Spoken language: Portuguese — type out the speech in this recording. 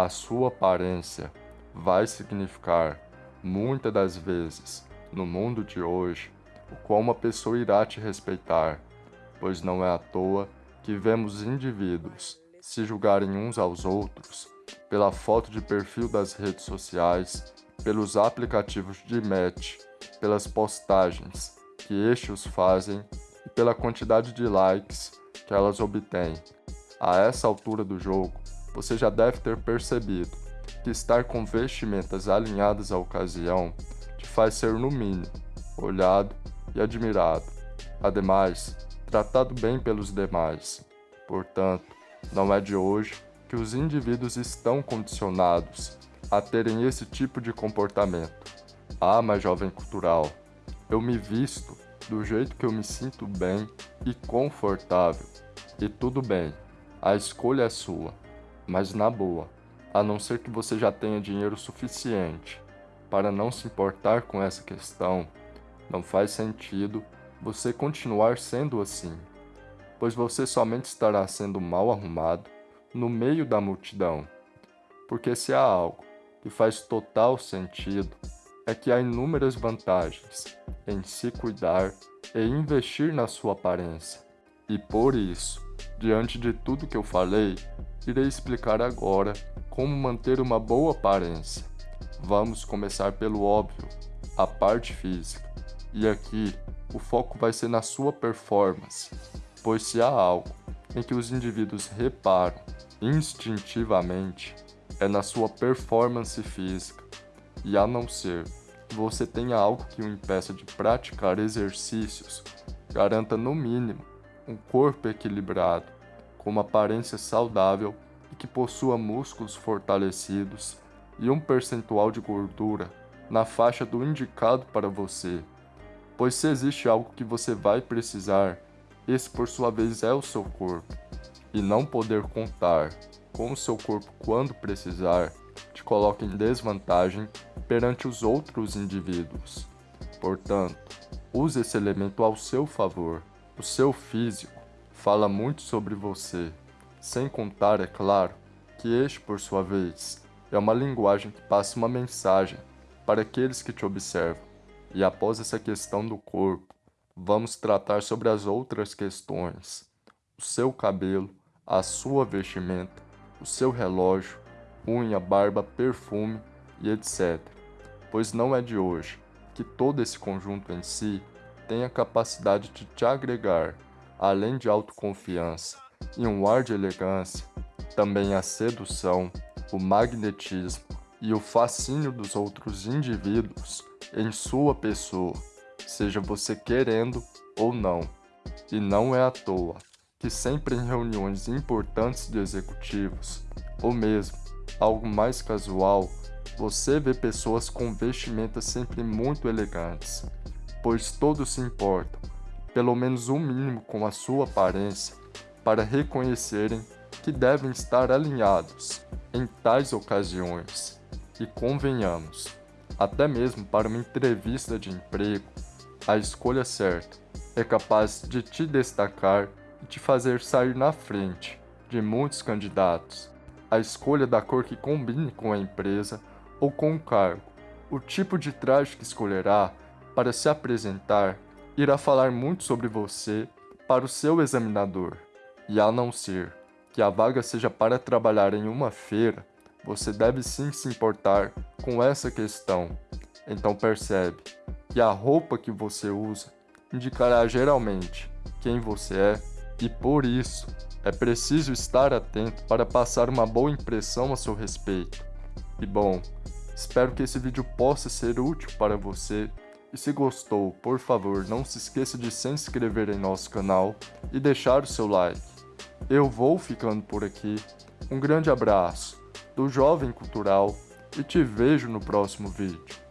A sua aparência vai significar, muitas das vezes, no mundo de hoje, o qual uma pessoa irá te respeitar, pois não é à toa que vemos indivíduos se julgarem uns aos outros pela foto de perfil das redes sociais, pelos aplicativos de match, pelas postagens que estes fazem e pela quantidade de likes que elas obtêm. A essa altura do jogo, você já deve ter percebido que estar com vestimentas alinhadas à ocasião te faz ser, no mínimo, olhado e admirado. Ademais, tratado bem pelos demais. Portanto, não é de hoje que os indivíduos estão condicionados a terem esse tipo de comportamento. Ah, mas jovem cultural, eu me visto do jeito que eu me sinto bem e confortável. E tudo bem, a escolha é sua, mas na boa, a não ser que você já tenha dinheiro suficiente para não se importar com essa questão, não faz sentido você continuar sendo assim, pois você somente estará sendo mal arrumado no meio da multidão. Porque se há algo que faz total sentido, é que há inúmeras vantagens em se cuidar e investir na sua aparência. E por isso, diante de tudo que eu falei, irei explicar agora como manter uma boa aparência. Vamos começar pelo óbvio, a parte física. E aqui, o foco vai ser na sua performance, pois se há algo em que os indivíduos reparam instintivamente, é na sua performance física. E a não ser que você tenha algo que o impeça de praticar exercícios, garanta no mínimo um corpo equilibrado, com uma aparência saudável e que possua músculos fortalecidos e um percentual de gordura na faixa do indicado para você. Pois se existe algo que você vai precisar, esse por sua vez é o seu corpo. E não poder contar com o seu corpo quando precisar te coloca em desvantagem perante os outros indivíduos. Portanto, use esse elemento ao seu favor. O seu físico fala muito sobre você, sem contar, é claro, que este, por sua vez, é uma linguagem que passa uma mensagem para aqueles que te observam. E após essa questão do corpo, vamos tratar sobre as outras questões. O seu cabelo, a sua vestimenta, o seu relógio, unha, barba, perfume e etc. Pois não é de hoje que todo esse conjunto em si tem a capacidade de te agregar, além de autoconfiança e um ar de elegância, também a sedução, o magnetismo e o fascínio dos outros indivíduos em sua pessoa, seja você querendo ou não. E não é à toa que sempre em reuniões importantes de executivos, ou mesmo algo mais casual, você vê pessoas com vestimentas sempre muito elegantes, pois todos se importam, pelo menos o mínimo com a sua aparência, para reconhecerem que devem estar alinhados em tais ocasiões. E convenhamos, até mesmo para uma entrevista de emprego, a escolha certa é capaz de te destacar e te fazer sair na frente de muitos candidatos. A escolha da cor que combine com a empresa ou com o cargo, o tipo de traje que escolherá para se apresentar irá falar muito sobre você para o seu examinador. E a não ser que a vaga seja para trabalhar em uma feira, você deve sim se importar com essa questão. Então percebe que a roupa que você usa indicará geralmente quem você é e por isso é preciso estar atento para passar uma boa impressão a seu respeito. E bom, espero que esse vídeo possa ser útil para você e se gostou, por favor não se esqueça de se inscrever em nosso canal e deixar o seu like. Eu vou ficando por aqui, um grande abraço do Jovem Cultural e te vejo no próximo vídeo.